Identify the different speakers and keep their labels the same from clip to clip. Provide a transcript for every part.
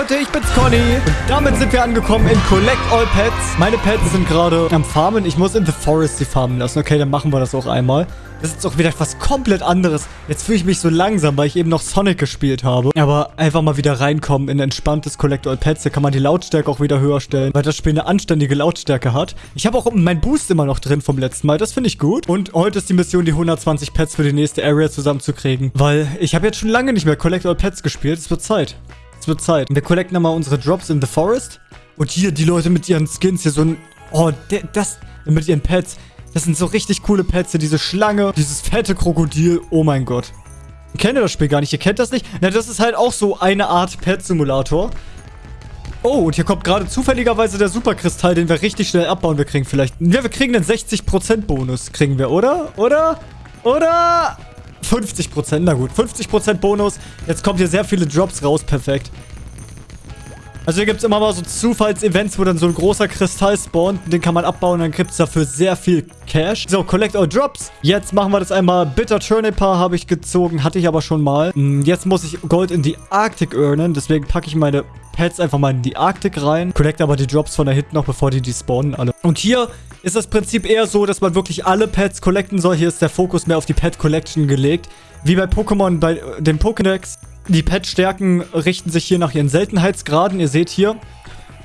Speaker 1: Leute, ich bin's Conny. Und damit sind wir angekommen in Collect All Pets. Meine Pets sind gerade am Farmen. Ich muss in The Forest die farmen lassen. Okay, dann machen wir das auch einmal. Das ist auch wieder etwas komplett anderes. Jetzt fühle ich mich so langsam, weil ich eben noch Sonic gespielt habe. Aber einfach mal wieder reinkommen in entspanntes Collect All Pets. Da kann man die Lautstärke auch wieder höher stellen, weil das Spiel eine anständige Lautstärke hat. Ich habe auch meinen Boost immer noch drin vom letzten Mal. Das finde ich gut. Und heute ist die Mission, die 120 Pets für die nächste Area zusammenzukriegen. Weil ich habe jetzt schon lange nicht mehr Collect All Pets gespielt. Es wird Zeit. Es wird Zeit. Wir collecten nochmal unsere Drops in the Forest. Und hier die Leute mit ihren Skins hier so ein... Oh, das... Mit ihren Pets. Das sind so richtig coole Pets hier. Diese Schlange, dieses fette Krokodil. Oh mein Gott. Ich kenne das Spiel gar nicht. Ihr kennt das nicht? Na, das ist halt auch so eine Art Pet-Simulator. Oh, und hier kommt gerade zufälligerweise der Superkristall, den wir richtig schnell abbauen. Wir kriegen vielleicht... Ja, wir kriegen den 60% Bonus. Kriegen wir, oder? Oder? Oder? 50%, na gut. 50% Bonus. Jetzt kommt hier sehr viele Drops raus. Perfekt. Also hier gibt es immer mal so Zufallsevents, wo dann so ein großer Kristall spawnt. Den kann man abbauen, dann gibt es dafür sehr viel Cash. So, Collect All Drops. Jetzt machen wir das einmal. Bitter Turnipar habe ich gezogen, hatte ich aber schon mal. Hm, jetzt muss ich Gold in die Arktik earnen, deswegen packe ich meine Pets einfach mal in die Arktik rein. Collect aber die Drops von da hinten noch, bevor die die spawnen alle. Und hier ist das Prinzip eher so, dass man wirklich alle Pets collecten soll. Hier ist der Fokus mehr auf die Pet Collection gelegt. Wie bei Pokémon, bei dem Pokédex. Die Pet-Stärken richten sich hier nach ihren Seltenheitsgraden. Ihr seht hier,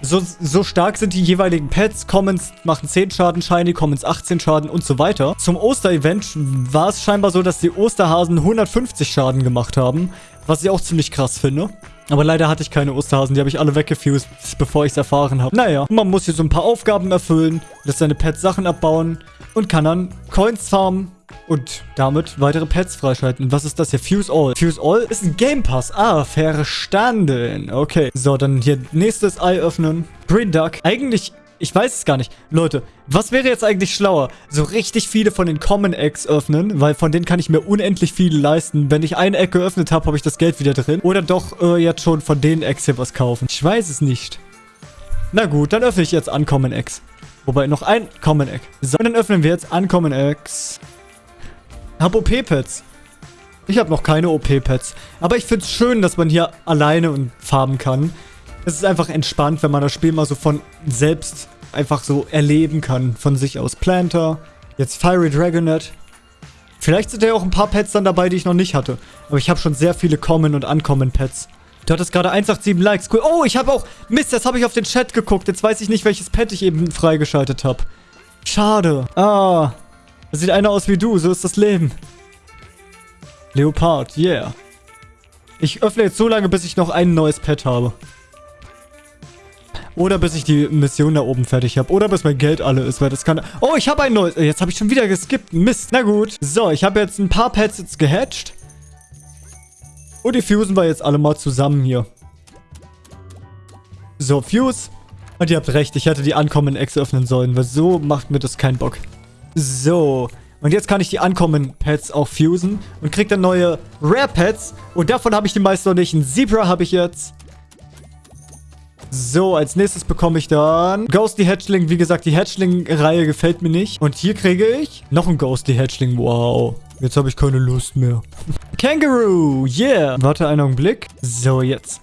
Speaker 1: so, so stark sind die jeweiligen Pets. Commons machen 10 Schaden, Shiny Commons 18 Schaden und so weiter. Zum Oster-Event war es scheinbar so, dass die Osterhasen 150 Schaden gemacht haben. Was ich auch ziemlich krass finde. Aber leider hatte ich keine Osterhasen. Die habe ich alle weggefused, bevor ich es erfahren habe. Naja, man muss hier so ein paar Aufgaben erfüllen, lässt seine Pets Sachen abbauen und kann dann Coins farmen und damit weitere Pets freischalten. Was ist das hier? Fuse All. Fuse All ist ein Game Pass. Ah, verstanden. Okay. So, dann hier nächstes Ei öffnen. Green Duck. Eigentlich ich weiß es gar nicht. Leute, was wäre jetzt eigentlich schlauer? So richtig viele von den Common Eggs öffnen, weil von denen kann ich mir unendlich viele leisten. Wenn ich eine Egg geöffnet habe, habe ich das Geld wieder drin. Oder doch äh, jetzt schon von den Eggs hier was kaufen. Ich weiß es nicht. Na gut, dann öffne ich jetzt Uncommon Eggs. Wobei, noch ein Common Egg. So, dann öffnen wir jetzt Uncommon Eggs. Hab OP-Pads. Ich habe noch keine OP-Pads. Aber ich finde es schön, dass man hier alleine farben kann. Es ist einfach entspannt, wenn man das Spiel mal so von selbst einfach so erleben kann. Von sich aus. Planter. Jetzt Fiery Dragonet. Vielleicht sind ja auch ein paar Pets dann dabei, die ich noch nicht hatte. Aber ich habe schon sehr viele Common und Uncommon Pets. Du hattest gerade 187 Likes. Cool. Oh, ich habe auch... Mist, jetzt habe ich auf den Chat geguckt. Jetzt weiß ich nicht, welches Pet ich eben freigeschaltet habe. Schade. Ah, das sieht einer aus wie du, so ist das Leben. Leopard, yeah. Ich öffne jetzt so lange, bis ich noch ein neues Pet habe. Oder bis ich die Mission da oben fertig habe. Oder bis mein Geld alle ist, weil das kann... Oh, ich habe ein neues... Jetzt habe ich schon wieder geskippt. Mist. Na gut. So, ich habe jetzt ein paar Pets jetzt gehatcht. Und die fusen wir jetzt alle mal zusammen hier. So, Fuse. Und ihr habt recht, ich hätte die Uncommon Eggs öffnen sollen, weil so macht mir das keinen Bock. So. Und jetzt kann ich die Uncommon Pets auch fusen und krieg dann neue Rare Pets. Und davon habe ich die meisten noch nicht. Ein Zebra habe ich jetzt. So, als nächstes bekomme ich dann Ghostly Hatchling. Wie gesagt, die Hatchling-Reihe gefällt mir nicht. Und hier kriege ich noch ein Ghostly Hatchling. Wow. Jetzt habe ich keine Lust mehr. Kangaroo. Yeah. Warte einen Augenblick. So, jetzt.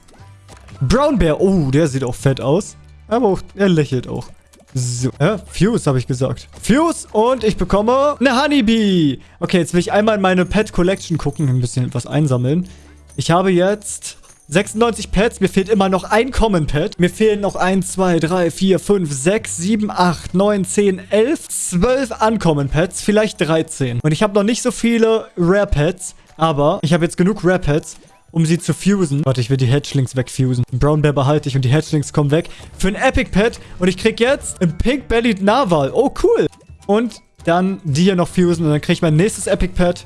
Speaker 1: Brown Bear. Oh, der sieht auch fett aus. Aber auch, er lächelt auch. So, äh, Fuse habe ich gesagt. Fuse und ich bekomme eine Honeybee. Okay, jetzt will ich einmal in meine Pet Collection gucken, ein bisschen was einsammeln. Ich habe jetzt 96 Pets. Mir fehlt immer noch ein Common Pet. Mir fehlen noch 1, 2, 3, 4, 5, 6, 7, 8, 9, 10, 11, 12 Uncommon Pets. Vielleicht 13. Und ich habe noch nicht so viele Rare Pets. Aber ich habe jetzt genug Rare Pets um sie zu fusen. Warte, ich will die Hatchlings wegfusen. Den Brown Bear behalte ich und die Hatchlings kommen weg. Für ein Epic Pet. Und ich krieg jetzt ein Pink-Bellied Narwhal. Oh, cool. Und dann die hier noch fusen. Und dann krieg ich mein nächstes Epic Pet.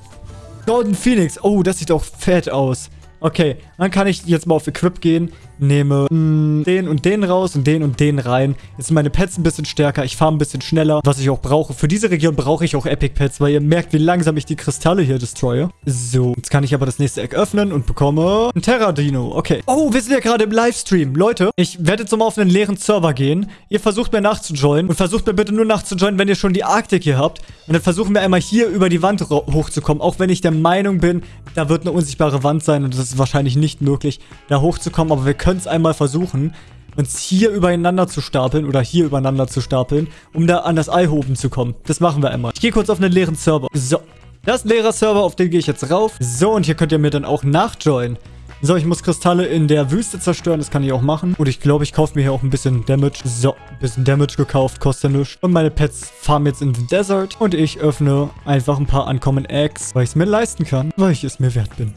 Speaker 1: Golden Phoenix. Oh, das sieht auch fett aus. Okay, dann kann ich jetzt mal auf Equip gehen nehme mh, mm, den und den raus und den und den rein. Jetzt sind meine Pets ein bisschen stärker. Ich fahre ein bisschen schneller, was ich auch brauche. Für diese Region brauche ich auch Epic Pets, weil ihr merkt, wie langsam ich die Kristalle hier destroye. So, jetzt kann ich aber das nächste Eck öffnen und bekomme ein Terra-Dino. Okay. Oh, wir sind ja gerade im Livestream. Leute, ich werde jetzt nochmal auf einen leeren Server gehen. Ihr versucht mir nachzujoinen und versucht mir bitte nur nachzujoinen, wenn ihr schon die Arktik hier habt. Und dann versuchen wir einmal hier über die Wand hochzukommen, auch wenn ich der Meinung bin, da wird eine unsichtbare Wand sein und das ist wahrscheinlich nicht möglich, da hochzukommen. Aber wir können es einmal versuchen, uns hier übereinander zu stapeln oder hier übereinander zu stapeln, um da an das Ei oben zu kommen. Das machen wir einmal. Ich gehe kurz auf einen leeren Server. So, das ist ein leerer Server, auf den gehe ich jetzt rauf. So, und hier könnt ihr mir dann auch nachjoinen. So, ich muss Kristalle in der Wüste zerstören. Das kann ich auch machen. Und ich glaube, ich kaufe mir hier auch ein bisschen Damage. So, ein bisschen Damage gekauft. Kostet ja nichts. Und meine Pets farmen jetzt in the Desert. Und ich öffne einfach ein paar Uncommon Eggs, weil ich es mir leisten kann. Weil ich es mir wert bin.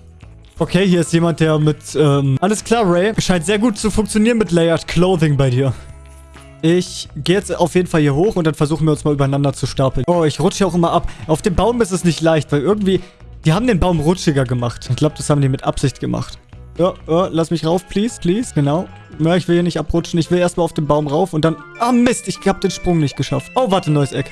Speaker 1: Okay, hier ist jemand, der mit, ähm, alles klar, Ray. Scheint sehr gut zu funktionieren mit Layered Clothing bei dir. Ich gehe jetzt auf jeden Fall hier hoch und dann versuchen wir uns mal übereinander zu stapeln. Oh, ich rutsche auch immer ab. Auf dem Baum ist es nicht leicht, weil irgendwie... Die haben den Baum rutschiger gemacht. Ich glaube, das haben die mit Absicht gemacht. Ja, ja, lass mich rauf, please, please. Genau. Ja, ich will hier nicht abrutschen. Ich will erstmal auf den Baum rauf und dann... Ah, Mist, ich habe den Sprung nicht geschafft. Oh, warte, neues Eck.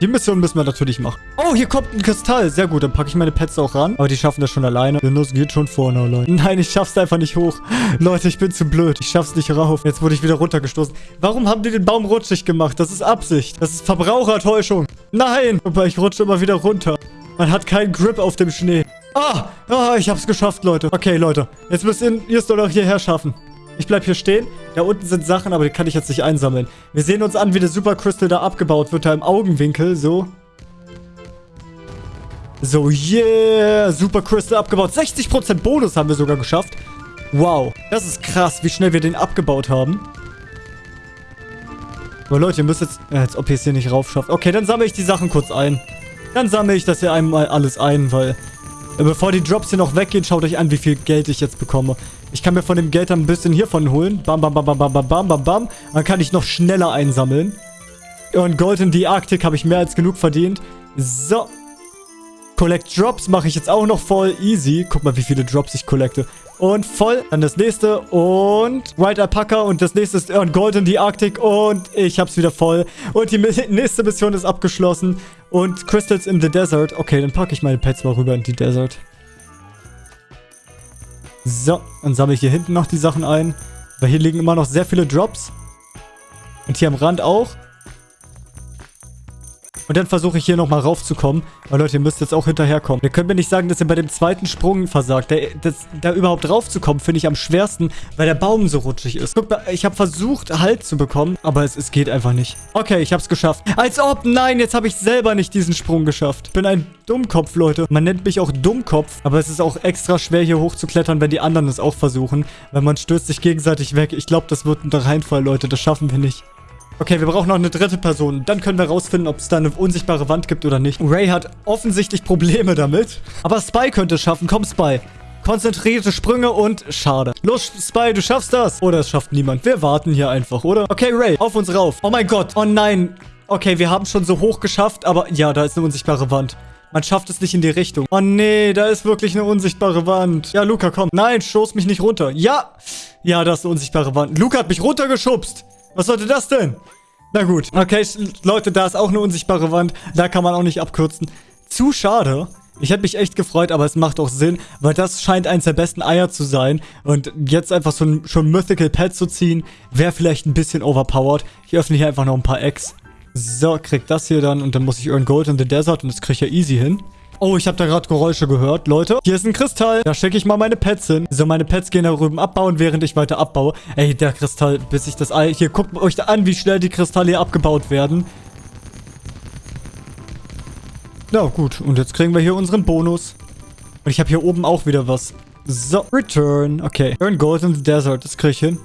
Speaker 1: Die Mission müssen wir natürlich machen. Oh, hier kommt ein Kristall. Sehr gut, dann packe ich meine Pets auch ran. Aber die schaffen das schon alleine. Das geht schon vorne allein. Nein, ich schaff's einfach nicht hoch. Leute, ich bin zu blöd. Ich schaff's nicht rauf. Jetzt wurde ich wieder runtergestoßen. Warum haben die den Baum rutschig gemacht? Das ist Absicht. Das ist Verbrauchertäuschung. Nein. Aber ich rutsche immer wieder runter. Man hat keinen Grip auf dem Schnee. Ah, ah, ich hab's geschafft, Leute. Okay, Leute. Jetzt müsst ihr es doch noch hierher schaffen. Ich bleib hier stehen. Da unten sind Sachen, aber die kann ich jetzt nicht einsammeln. Wir sehen uns an, wie der Super Crystal da abgebaut wird, da im Augenwinkel. So. So, yeah. Super Crystal abgebaut. 60% Bonus haben wir sogar geschafft. Wow. Das ist krass, wie schnell wir den abgebaut haben. Aber Leute, ihr müsst jetzt... Ja, als ob ihr es hier nicht rauf schafft. Okay, dann sammle ich die Sachen kurz ein. Dann sammle ich das hier einmal alles ein, weil... Bevor die Drops hier noch weggehen, schaut euch an, wie viel Geld ich jetzt bekomme. Ich kann mir von dem Geld dann ein bisschen hiervon holen. Bam, bam, bam, bam, bam, bam, bam, bam, bam. Dann kann ich noch schneller einsammeln. Und Gold in die Arktik habe ich mehr als genug verdient. So. Collect Drops mache ich jetzt auch noch voll easy. Guck mal, wie viele Drops ich collecte. Und voll. Dann das nächste. Und White Alpaca. Und das nächste ist und Gold in die Arktik. Und ich habe es wieder voll. Und die nächste Mission ist abgeschlossen. Und Crystals in the Desert. Okay, dann packe ich meine Pets mal rüber in die Desert. So, dann sammle ich hier hinten noch die Sachen ein. Weil hier liegen immer noch sehr viele Drops. Und hier am Rand auch. Und dann versuche ich hier nochmal raufzukommen. Weil Leute, ihr müsst jetzt auch hinterherkommen. Ihr könnt mir nicht sagen, dass ihr bei dem zweiten Sprung versagt. Der, das, da überhaupt raufzukommen, finde ich am schwersten, weil der Baum so rutschig ist. Guck mal, ich habe versucht, Halt zu bekommen, aber es, es geht einfach nicht. Okay, ich habe es geschafft. Als ob, nein, jetzt habe ich selber nicht diesen Sprung geschafft. Ich bin ein Dummkopf, Leute. Man nennt mich auch Dummkopf, aber es ist auch extra schwer, hier hochzuklettern, wenn die anderen es auch versuchen. Weil man stößt sich gegenseitig weg. Ich glaube, das wird ein Reinfall, Leute. Das schaffen wir nicht. Okay, wir brauchen noch eine dritte Person. Dann können wir rausfinden, ob es da eine unsichtbare Wand gibt oder nicht. Ray hat offensichtlich Probleme damit. Aber Spy könnte es schaffen. Komm, Spy. Konzentrierte Sprünge und schade. Los, Spy, du schaffst das. Oder es schafft niemand. Wir warten hier einfach, oder? Okay, Ray, auf uns rauf. Oh mein Gott. Oh nein. Okay, wir haben schon so hoch geschafft, aber ja, da ist eine unsichtbare Wand. Man schafft es nicht in die Richtung. Oh nee, da ist wirklich eine unsichtbare Wand. Ja, Luca, komm. Nein, stoß mich nicht runter. Ja. Ja, da ist eine unsichtbare Wand. Luca hat mich runtergeschubst. Was sollte das denn? Na gut. Okay, Leute, da ist auch eine unsichtbare Wand. Da kann man auch nicht abkürzen. Zu schade. Ich hätte mich echt gefreut, aber es macht auch Sinn, weil das scheint eins der besten Eier zu sein. Und jetzt einfach so ein schon Mythical Pet zu ziehen, wäre vielleicht ein bisschen overpowered. Ich öffne hier einfach noch ein paar Eggs. So, krieg das hier dann und dann muss ich Earn Gold in the Desert und das kriege ich ja easy hin. Oh, ich habe da gerade Geräusche gehört. Leute, hier ist ein Kristall. Da stecke ich mal meine Pets hin. So, meine Pets gehen da drüben abbauen, während ich weiter abbaue. Ey, der Kristall, bis ich das Ei... Hier, guckt euch da an, wie schnell die Kristalle hier abgebaut werden. Na ja, gut, und jetzt kriegen wir hier unseren Bonus. Und ich habe hier oben auch wieder was. So, Return. Okay. Earn Gold in the Desert. Das kriege ich hin.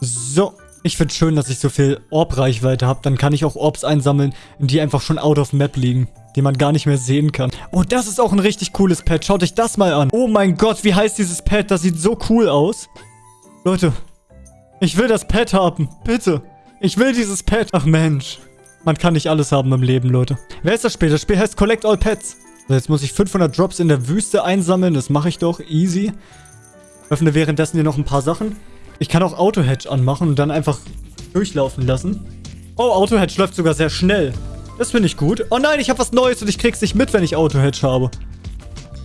Speaker 1: So. Ich finde schön, dass ich so viel Orb-Reichweite habe. Dann kann ich auch Orbs einsammeln, die einfach schon out of map liegen die man gar nicht mehr sehen kann. Oh, das ist auch ein richtig cooles Pad. Schaut euch das mal an. Oh mein Gott, wie heißt dieses Pad? Das sieht so cool aus. Leute, ich will das Pad haben. Bitte. Ich will dieses Pad. Ach Mensch. Man kann nicht alles haben im Leben, Leute. Wer ist das Spiel? Das Spiel heißt Collect All Pets. So, jetzt muss ich 500 Drops in der Wüste einsammeln. Das mache ich doch. Easy. Öffne währenddessen hier noch ein paar Sachen. Ich kann auch Auto-Hedge anmachen und dann einfach durchlaufen lassen. Oh, Auto-Hedge läuft sogar sehr schnell. Das finde ich gut. Oh nein, ich habe was Neues und ich krieg's nicht mit, wenn ich Auto-Hedge habe.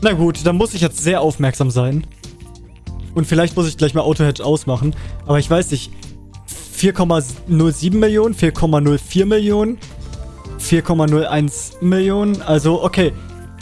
Speaker 1: Na gut, dann muss ich jetzt sehr aufmerksam sein. Und vielleicht muss ich gleich mal Auto-Hedge ausmachen. Aber ich weiß nicht. 4,07 Millionen, 4,04 Millionen, 4,01 Millionen. Also, okay.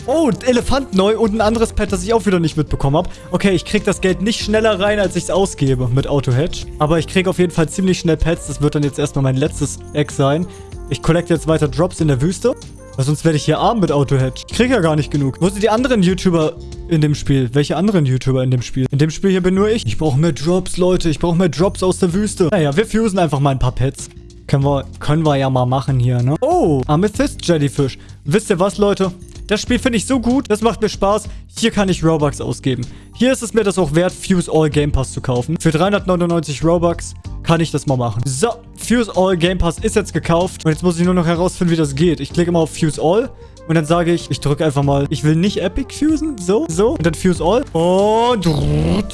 Speaker 1: Oh, Elefant neu und ein anderes Pet, das ich auch wieder nicht mitbekommen habe. Okay, ich kriege das Geld nicht schneller rein, als ich es ausgebe mit Auto-Hedge. Aber ich kriege auf jeden Fall ziemlich schnell Pets. Das wird dann jetzt erstmal mein letztes Egg sein. Ich collecte jetzt weiter Drops in der Wüste. Weil sonst werde ich hier arm mit Auto-Hedge. Ich kriege ja gar nicht genug. Wo sind die anderen YouTuber in dem Spiel? Welche anderen YouTuber in dem Spiel? In dem Spiel hier bin nur ich. Ich brauche mehr Drops, Leute. Ich brauche mehr Drops aus der Wüste. Naja, wir fusen einfach mal ein paar Pets. Können wir, können wir ja mal machen hier, ne? Oh, Amethyst Jellyfish. Wisst ihr was, Leute? Das Spiel finde ich so gut, das macht mir Spaß. Hier kann ich Robux ausgeben. Hier ist es mir das auch wert, Fuse All Game Pass zu kaufen. Für 399 Robux kann ich das mal machen. So, Fuse All Game Pass ist jetzt gekauft. Und jetzt muss ich nur noch herausfinden, wie das geht. Ich klicke mal auf Fuse All. Und dann sage ich, ich drücke einfach mal, ich will nicht Epic fusen. So, so. Und dann Fuse All. Und...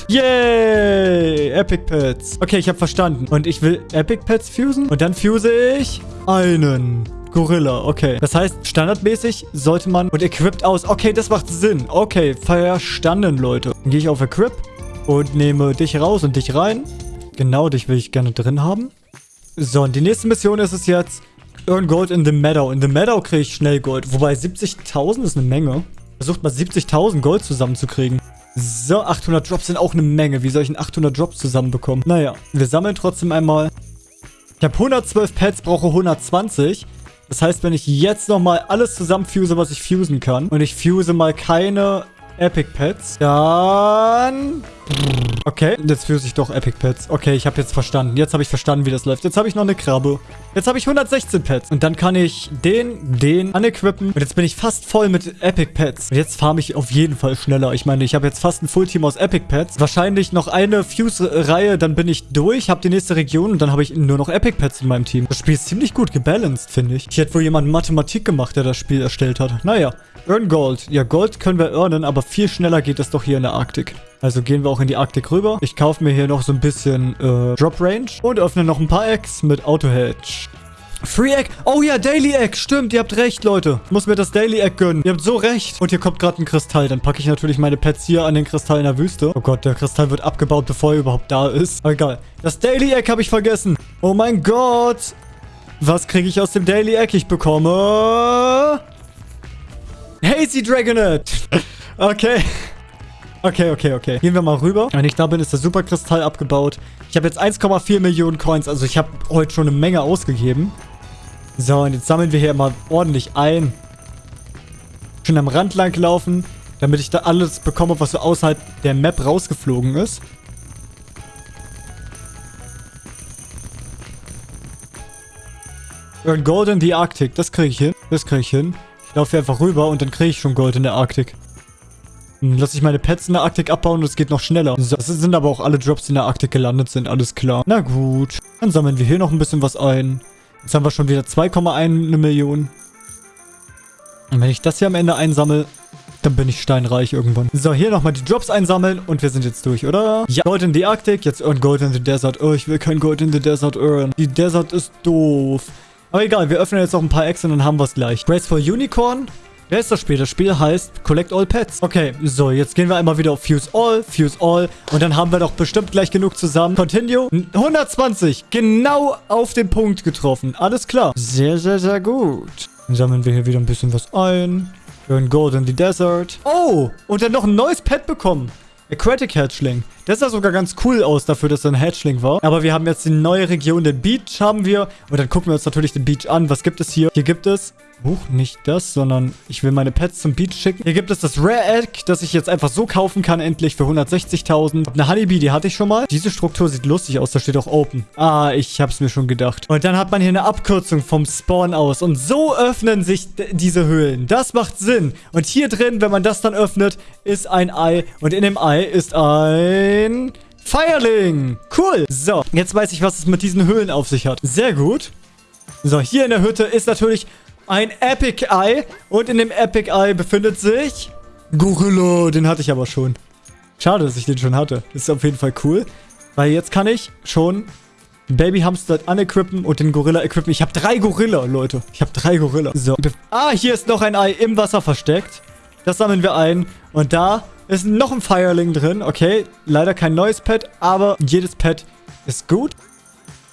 Speaker 1: Yay! Epic Pets. Okay, ich habe verstanden. Und ich will Epic Pets fusen. Und dann fuse ich einen. Gorilla, okay. Das heißt, standardmäßig sollte man... Und equipped aus. Okay, das macht Sinn. Okay, verstanden, Leute. Dann gehe ich auf Equip und nehme dich raus und dich rein. Genau, dich will ich gerne drin haben. So, und die nächste Mission ist es jetzt... Earn Gold in the Meadow. In the Meadow kriege ich schnell Gold. Wobei 70.000 ist eine Menge. Versucht mal 70.000 Gold zusammenzukriegen. So, 800 Drops sind auch eine Menge. Wie soll ich denn 800 Drops zusammenbekommen? Naja, wir sammeln trotzdem einmal. Ich habe 112 Pets, brauche 120. Das heißt, wenn ich jetzt nochmal alles zusammenfuse, was ich fusen kann, und ich fuse mal keine Epic Pets, dann... Okay, jetzt fuse ich doch Epic Pets. Okay, ich habe jetzt verstanden. Jetzt habe ich verstanden, wie das läuft. Jetzt habe ich noch eine Krabbe. Jetzt habe ich 116 Pets. Und dann kann ich den, den unequippen. Und jetzt bin ich fast voll mit Epic Pets. Und jetzt farme ich auf jeden Fall schneller. Ich meine, ich habe jetzt fast ein Fullteam aus Epic Pets. Wahrscheinlich noch eine Fuse-Reihe, dann bin ich durch, habe die nächste Region und dann habe ich nur noch Epic Pets in meinem Team. Das Spiel ist ziemlich gut gebalanced, finde ich. Ich hätte wohl jemand Mathematik gemacht, der das Spiel erstellt hat. Naja, Earn Gold. Ja, Gold können wir earnen, aber viel schneller geht das doch hier in der Arktik. Also gehen wir auch in die Arktik rüber. Ich kaufe mir hier noch so ein bisschen äh, Drop Range und öffne noch ein paar Eggs mit Auto Hedge. Free Egg. Oh ja, Daily Egg. Stimmt, ihr habt recht, Leute. Ich muss mir das Daily Egg gönnen. Ihr habt so recht. Und hier kommt gerade ein Kristall. Dann packe ich natürlich meine Pets hier an den Kristall in der Wüste. Oh Gott, der Kristall wird abgebaut, bevor er überhaupt da ist. Aber egal. Das Daily Egg habe ich vergessen. Oh mein Gott. Was kriege ich aus dem Daily Egg? Ich bekomme... Hazy Dragonet. okay. Okay, okay, okay. Gehen wir mal rüber. Wenn ich da bin, ist der Superkristall abgebaut. Ich habe jetzt 1,4 Millionen Coins. Also ich habe heute schon eine Menge ausgegeben. So, und jetzt sammeln wir hier mal ordentlich ein. Schön am Rand lang laufen, damit ich da alles bekomme, was so außerhalb der Map rausgeflogen ist. Und Gold in die Arktik, das kriege ich hin. Das kriege ich hin. Ich laufe hier einfach rüber und dann kriege ich schon Gold in der Arktik. Lass ich meine Pets in der Arktik abbauen und es geht noch schneller. So, das sind aber auch alle Drops, die in der Arktik gelandet sind, alles klar. Na gut. Dann sammeln wir hier noch ein bisschen was ein. Jetzt haben wir schon wieder 2,1 Millionen. Und wenn ich das hier am Ende einsammle, dann bin ich steinreich irgendwann. So, hier nochmal die Drops einsammeln und wir sind jetzt durch, oder? Ja, Gold in die Arktik, jetzt earn Gold in the Desert. Oh, ich will kein Gold in the Desert earn. Die Desert ist doof. Aber egal, wir öffnen jetzt noch ein paar Eggs und dann haben wir es gleich. Graceful Unicorn. Wer ist das Spiel? Das Spiel heißt Collect All Pets. Okay, so, jetzt gehen wir einmal wieder auf Fuse All, Fuse All. Und dann haben wir doch bestimmt gleich genug zusammen. Continue. 120. Genau auf den Punkt getroffen. Alles klar. Sehr, sehr, sehr gut. Dann sammeln wir hier wieder ein bisschen was ein. Haben Gold in the Desert. Oh, und dann noch ein neues Pet bekommen. Aquatic Hatchling. Das sah sogar ganz cool aus dafür, dass er ein Hatchling war. Aber wir haben jetzt die neue Region, den Beach haben wir. Und dann gucken wir uns natürlich den Beach an. Was gibt es hier? Hier gibt es Huch, nicht das, sondern ich will meine Pets zum Beach schicken. Hier gibt es das Rare Egg, das ich jetzt einfach so kaufen kann, endlich für 160.000. Eine Honeybee, die hatte ich schon mal. Diese Struktur sieht lustig aus, da steht auch Open. Ah, ich hab's mir schon gedacht. Und dann hat man hier eine Abkürzung vom Spawn aus. Und so öffnen sich diese Höhlen. Das macht Sinn. Und hier drin, wenn man das dann öffnet, ist ein Ei. Und in dem Ei ist ein... Feierling. Cool. So, jetzt weiß ich, was es mit diesen Höhlen auf sich hat. Sehr gut. So, hier in der Hütte ist natürlich ein Epic Eye. Und in dem Epic Eye befindet sich... Gorilla. Den hatte ich aber schon. Schade, dass ich den schon hatte. ist auf jeden Fall cool. Weil jetzt kann ich schon Baby Hamster unequippen und den Gorilla equippen. Ich habe drei Gorilla, Leute. Ich habe drei Gorilla. So. Ah, hier ist noch ein Ei im Wasser versteckt. Das sammeln wir ein. Und da ist noch ein Fireling drin. Okay, leider kein neues Pet, aber jedes Pet ist gut.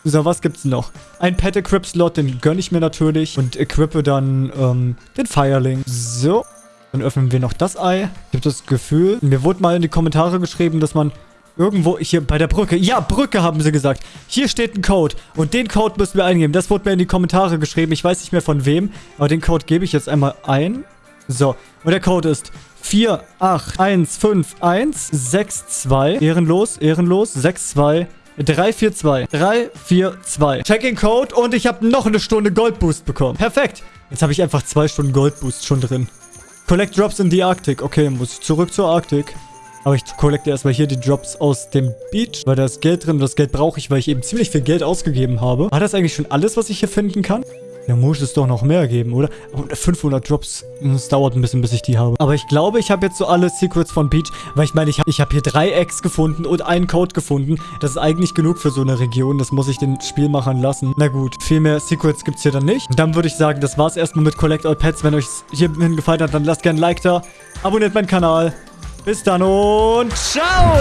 Speaker 1: So, was gibt's noch? Ein Pet Equip Slot, den gönne ich mir natürlich. Und equippe dann ähm, den Fireling. So. Dann öffnen wir noch das Ei. Ich habe das Gefühl, mir wurde mal in die Kommentare geschrieben, dass man irgendwo hier bei der Brücke, ja, Brücke haben sie gesagt. Hier steht ein Code und den Code müssen wir eingeben. Das wurde mir in die Kommentare geschrieben. Ich weiß nicht mehr von wem, aber den Code gebe ich jetzt einmal ein. So, und der Code ist 4815162. Ehrenlos, ehrenlos, 62. 342. 342. Checking Code und ich habe noch eine Stunde Goldboost bekommen. Perfekt. Jetzt habe ich einfach zwei Stunden Goldboost schon drin. Collect Drops in the Arctic. Okay, muss ich zurück zur Arktik. Aber ich collecte erstmal hier die Drops aus dem Beach, weil da ist Geld drin und das Geld brauche ich, weil ich eben ziemlich viel Geld ausgegeben habe. War das eigentlich schon alles, was ich hier finden kann? Da muss es doch noch mehr geben, oder? Und 500 Drops. Es dauert ein bisschen, bis ich die habe. Aber ich glaube, ich habe jetzt so alle Secrets von Beach. Weil ich meine, ich habe ich hab hier drei Eggs gefunden und einen Code gefunden. Das ist eigentlich genug für so eine Region. Das muss ich den Spielmachern lassen. Na gut, viel mehr Secrets gibt es hier dann nicht. Dann würde ich sagen, das war's erstmal mit Collect All Pets. Wenn euch hierhin gefallen hat, dann lasst gerne ein Like da. Abonniert meinen Kanal. Bis dann und ciao!